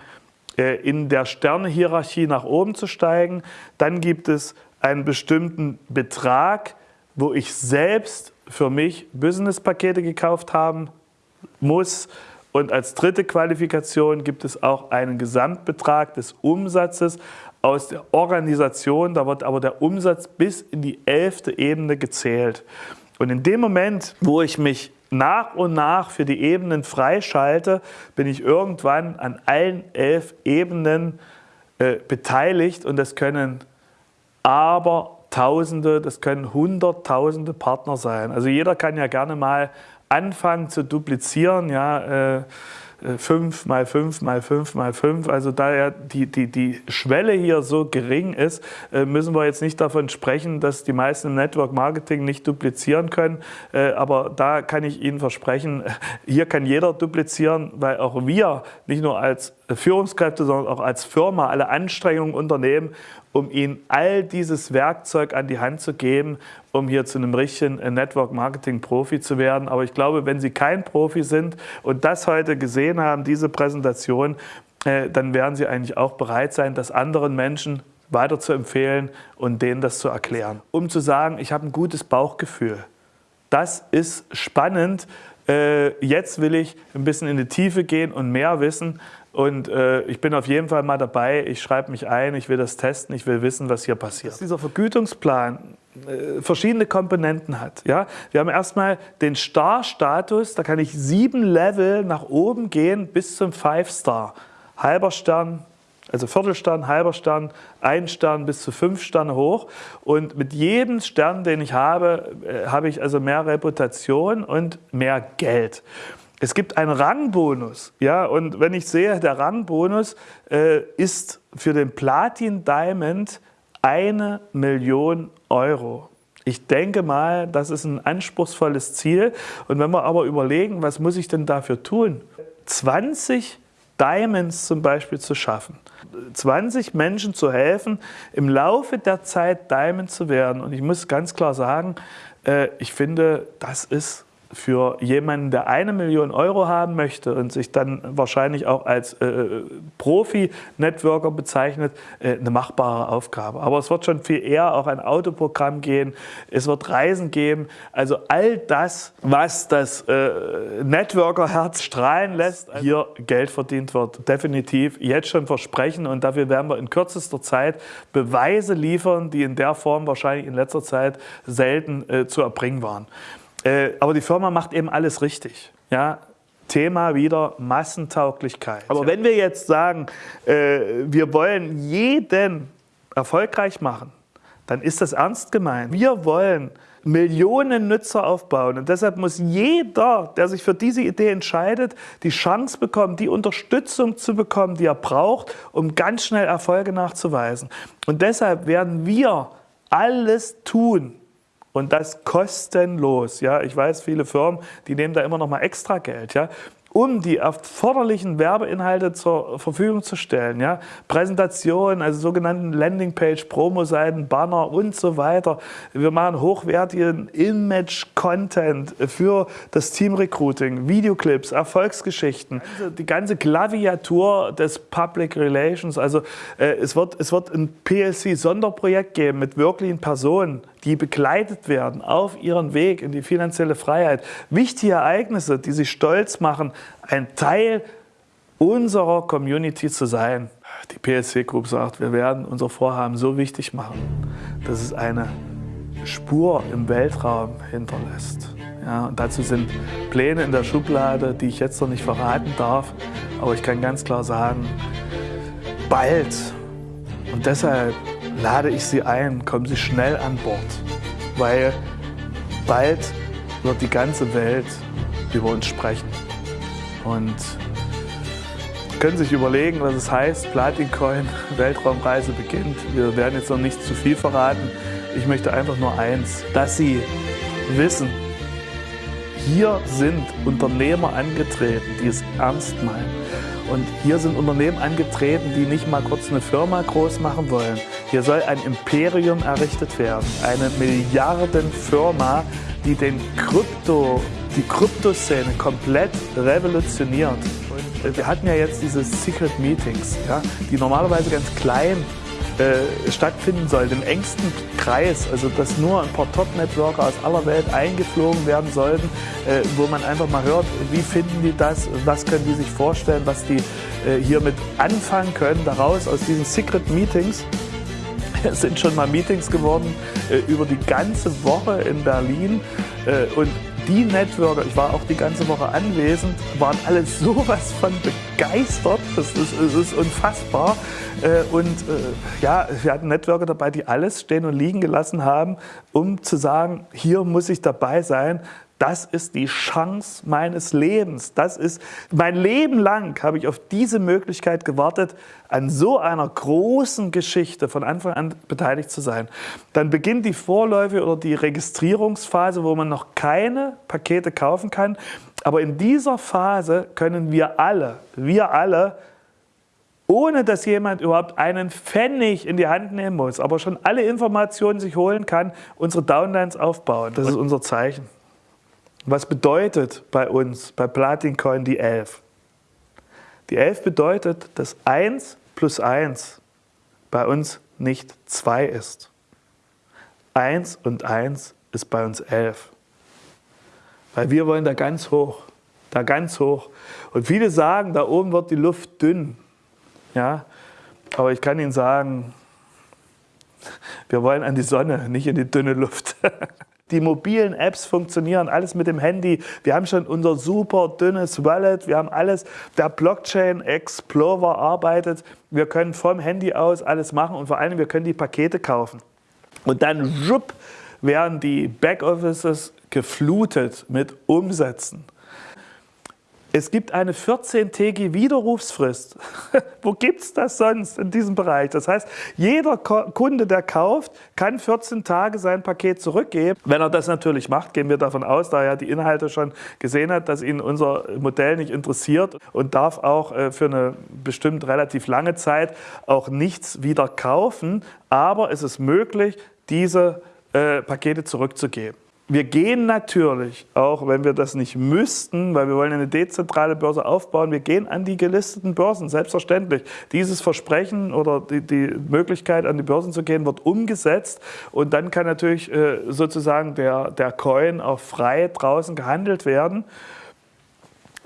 in der Sternehierarchie nach oben zu steigen. Dann gibt es einen bestimmten Betrag, wo ich selbst für mich Businesspakete gekauft haben muss. Und als dritte Qualifikation gibt es auch einen Gesamtbetrag des Umsatzes aus der Organisation. Da wird aber der Umsatz bis in die elfte Ebene gezählt. Und in dem Moment, wo ich mich nach und nach für die Ebenen freischalte, bin ich irgendwann an allen elf Ebenen äh, beteiligt und das können aber Tausende, das können Hunderttausende Partner sein. Also jeder kann ja gerne mal anfangen zu duplizieren, ja, äh, 5 mal 5 mal 5 mal 5. Also da ja die, die, die Schwelle hier so gering ist, äh, müssen wir jetzt nicht davon sprechen, dass die meisten im Network Marketing nicht duplizieren können. Äh, aber da kann ich Ihnen versprechen, hier kann jeder duplizieren, weil auch wir nicht nur als Führungskräfte, sondern auch als Firma alle Anstrengungen unternehmen, um ihnen all dieses Werkzeug an die Hand zu geben, um hier zu einem richtigen Network-Marketing-Profi zu werden. Aber ich glaube, wenn Sie kein Profi sind und das heute gesehen haben, diese Präsentation, äh, dann werden Sie eigentlich auch bereit sein, das anderen Menschen weiter zu empfehlen und denen das zu erklären. Um zu sagen, ich habe ein gutes Bauchgefühl. Das ist spannend. Äh, jetzt will ich ein bisschen in die Tiefe gehen und mehr wissen. Und äh, ich bin auf jeden Fall mal dabei. Ich schreibe mich ein, ich will das testen, ich will wissen, was hier passiert. Dass dieser Vergütungsplan äh, verschiedene Komponenten hat. Ja? Wir haben erstmal den Star-Status, da kann ich sieben Level nach oben gehen bis zum Five-Star. Halber Stern, also Viertelstern, halber Stern, ein Stern bis zu fünf Sterne hoch. Und mit jedem Stern, den ich habe, äh, habe ich also mehr Reputation und mehr Geld. Es gibt einen Rangbonus. Ja, und wenn ich sehe, der Rangbonus äh, ist für den Platin Diamond eine Million Euro. Ich denke mal, das ist ein anspruchsvolles Ziel. Und wenn wir aber überlegen, was muss ich denn dafür tun? 20 Diamonds zum Beispiel zu schaffen. 20 Menschen zu helfen, im Laufe der Zeit Diamond zu werden. Und ich muss ganz klar sagen, äh, ich finde, das ist für jemanden, der eine Million Euro haben möchte und sich dann wahrscheinlich auch als äh, Profi-Networker bezeichnet, äh, eine machbare Aufgabe. Aber es wird schon viel eher auch ein Autoprogramm gehen, es wird Reisen geben. Also all das, was das äh, Networker-Herz strahlen lässt, hier Geld verdient wird, definitiv jetzt schon versprechen und dafür werden wir in kürzester Zeit Beweise liefern, die in der Form wahrscheinlich in letzter Zeit selten äh, zu erbringen waren. Äh, aber die Firma macht eben alles richtig. Ja? Thema wieder Massentauglichkeit. Aber wenn wir jetzt sagen, äh, wir wollen jeden erfolgreich machen, dann ist das ernst gemeint. Wir wollen Millionen Nutzer aufbauen. Und deshalb muss jeder, der sich für diese Idee entscheidet, die Chance bekommen, die Unterstützung zu bekommen, die er braucht, um ganz schnell Erfolge nachzuweisen. Und deshalb werden wir alles tun, und das kostenlos. Ja, ich weiß, viele Firmen, die nehmen da immer noch mal extra Geld. Ja, um die erforderlichen Werbeinhalte zur Verfügung zu stellen. Ja? Präsentationen, also sogenannten Landingpage, Promo-Seiten, Banner und so weiter. Wir machen hochwertigen Image-Content für das Team-Recruiting, Videoclips, Erfolgsgeschichten, also die ganze Klaviatur des Public Relations. Also äh, es, wird, es wird ein PLC-Sonderprojekt geben mit wirklichen Personen, die begleitet werden auf ihren Weg in die finanzielle Freiheit. Wichtige Ereignisse, die sie stolz machen, ein Teil unserer Community zu sein. Die PSC Group sagt, wir werden unser Vorhaben so wichtig machen, dass es eine Spur im Weltraum hinterlässt. Ja, und dazu sind Pläne in der Schublade, die ich jetzt noch nicht verraten darf. Aber ich kann ganz klar sagen, bald. Und deshalb lade ich Sie ein, kommen Sie schnell an Bord, weil bald wird die ganze Welt über uns sprechen. Und können sich überlegen, was es heißt, Platincoin, Weltraumreise beginnt. Wir werden jetzt noch nicht zu viel verraten. Ich möchte einfach nur eins, dass Sie wissen, hier sind Unternehmer angetreten, die es ernst meinen. Und hier sind Unternehmen angetreten, die nicht mal kurz eine Firma groß machen wollen. Hier soll ein Imperium errichtet werden, eine Milliardenfirma, die den Krypto, die Kryptoszene komplett revolutioniert. Und wir hatten ja jetzt diese Secret Meetings, ja, die normalerweise ganz klein äh, stattfinden sollte, im engsten Kreis, also dass nur ein paar Top-Networker aus aller Welt eingeflogen werden sollten, äh, wo man einfach mal hört, wie finden die das, was können die sich vorstellen, was die äh, hiermit anfangen können, daraus aus diesen Secret Meetings. Es sind schon mal Meetings geworden äh, über die ganze Woche in Berlin äh, und die Networker, ich war auch die ganze Woche anwesend, waren alle sowas von begeistert. Das ist, das ist unfassbar. Äh, und äh, ja, wir hatten Networker dabei, die alles stehen und liegen gelassen haben, um zu sagen, hier muss ich dabei sein. Das ist die Chance meines Lebens. Das ist mein Leben lang habe ich auf diese Möglichkeit gewartet, an so einer großen Geschichte von Anfang an beteiligt zu sein. Dann beginnt die Vorläufe oder die Registrierungsphase, wo man noch keine Pakete kaufen kann. Aber in dieser Phase können wir alle, wir alle, ohne dass jemand überhaupt einen Pfennig in die Hand nehmen muss, aber schon alle Informationen sich holen kann, unsere Downlines aufbauen. Das ist unser Zeichen. Was bedeutet bei uns, bei Platincoin, die 11? Die 11 bedeutet, dass 1 plus 1 bei uns nicht 2 ist. 1 und 1 ist bei uns 11. Weil wir wollen da ganz hoch, da ganz hoch. Und viele sagen, da oben wird die Luft dünn. Ja? Aber ich kann Ihnen sagen, wir wollen an die Sonne, nicht in die dünne Luft. Die mobilen Apps funktionieren, alles mit dem Handy. Wir haben schon unser super dünnes Wallet, wir haben alles. Der Blockchain Explorer arbeitet. Wir können vom Handy aus alles machen und vor allem wir können die Pakete kaufen. Und dann schupp, werden die Backoffices geflutet mit Umsätzen. Es gibt eine 14-tägige Widerrufsfrist. Wo gibt es das sonst in diesem Bereich? Das heißt, jeder Kunde, der kauft, kann 14 Tage sein Paket zurückgeben. Wenn er das natürlich macht, gehen wir davon aus, da er die Inhalte schon gesehen hat, dass ihn unser Modell nicht interessiert und darf auch äh, für eine bestimmt relativ lange Zeit auch nichts wieder kaufen. Aber es ist möglich, diese äh, Pakete zurückzugeben. Wir gehen natürlich, auch wenn wir das nicht müssten, weil wir wollen eine dezentrale Börse aufbauen, wir gehen an die gelisteten Börsen, selbstverständlich. Dieses Versprechen oder die, die Möglichkeit, an die Börsen zu gehen, wird umgesetzt und dann kann natürlich äh, sozusagen der, der Coin auch frei draußen gehandelt werden.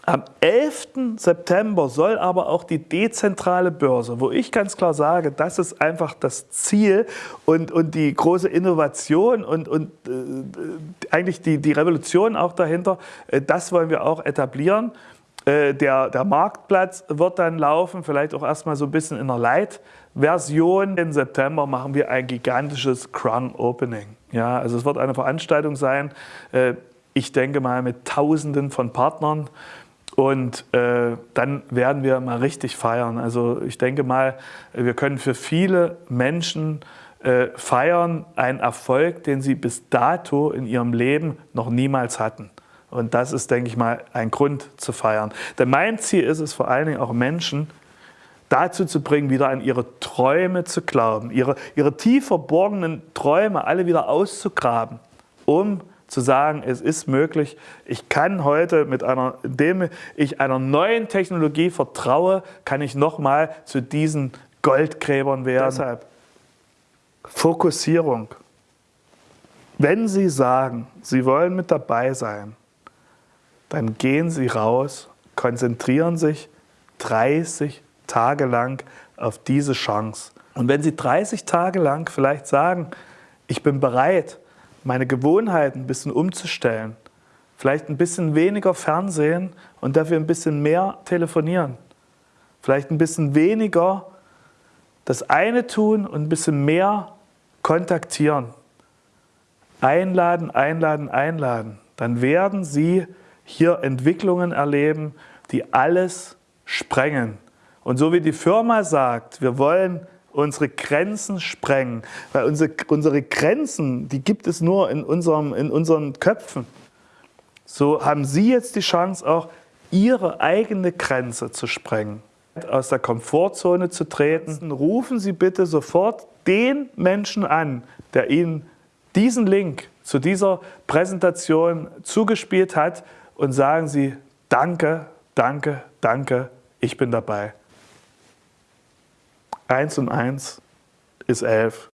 Am 11. September soll aber auch die dezentrale Börse, wo ich ganz klar sage, das ist einfach das Ziel und, und die große Innovation und, und äh, eigentlich die, die Revolution auch dahinter, äh, das wollen wir auch etablieren. Äh, der, der Marktplatz wird dann laufen, vielleicht auch erstmal so ein bisschen in der Light-Version. Im September machen wir ein gigantisches Crown Opening. Ja, also es wird eine Veranstaltung sein, äh, ich denke mal mit Tausenden von Partnern. Und äh, dann werden wir mal richtig feiern. Also ich denke mal, wir können für viele Menschen äh, feiern einen Erfolg, den sie bis dato in ihrem Leben noch niemals hatten. Und das ist, denke ich mal, ein Grund zu feiern. Denn mein Ziel ist es vor allen Dingen auch Menschen dazu zu bringen, wieder an ihre Träume zu glauben, ihre, ihre tief verborgenen Träume alle wieder auszugraben, um zu sagen, es ist möglich, ich kann heute mit einer, indem ich einer neuen Technologie vertraue, kann ich nochmal zu diesen Goldgräbern werden. Deshalb Fokussierung. Wenn Sie sagen, Sie wollen mit dabei sein, dann gehen Sie raus, konzentrieren sich 30 Tage lang auf diese Chance. Und wenn Sie 30 Tage lang vielleicht sagen, ich bin bereit, meine Gewohnheiten ein bisschen umzustellen. Vielleicht ein bisschen weniger Fernsehen und dafür ein bisschen mehr telefonieren. Vielleicht ein bisschen weniger das eine tun und ein bisschen mehr kontaktieren. Einladen, einladen, einladen. Dann werden Sie hier Entwicklungen erleben, die alles sprengen. Und so wie die Firma sagt, wir wollen unsere Grenzen sprengen. Weil unsere, unsere Grenzen, die gibt es nur in, unserem, in unseren Köpfen. So haben Sie jetzt die Chance auch, Ihre eigene Grenze zu sprengen. Aus der Komfortzone zu treten. Rufen Sie bitte sofort den Menschen an, der Ihnen diesen Link zu dieser Präsentation zugespielt hat und sagen Sie, danke, danke, danke, ich bin dabei. 1 und 1 ist 11.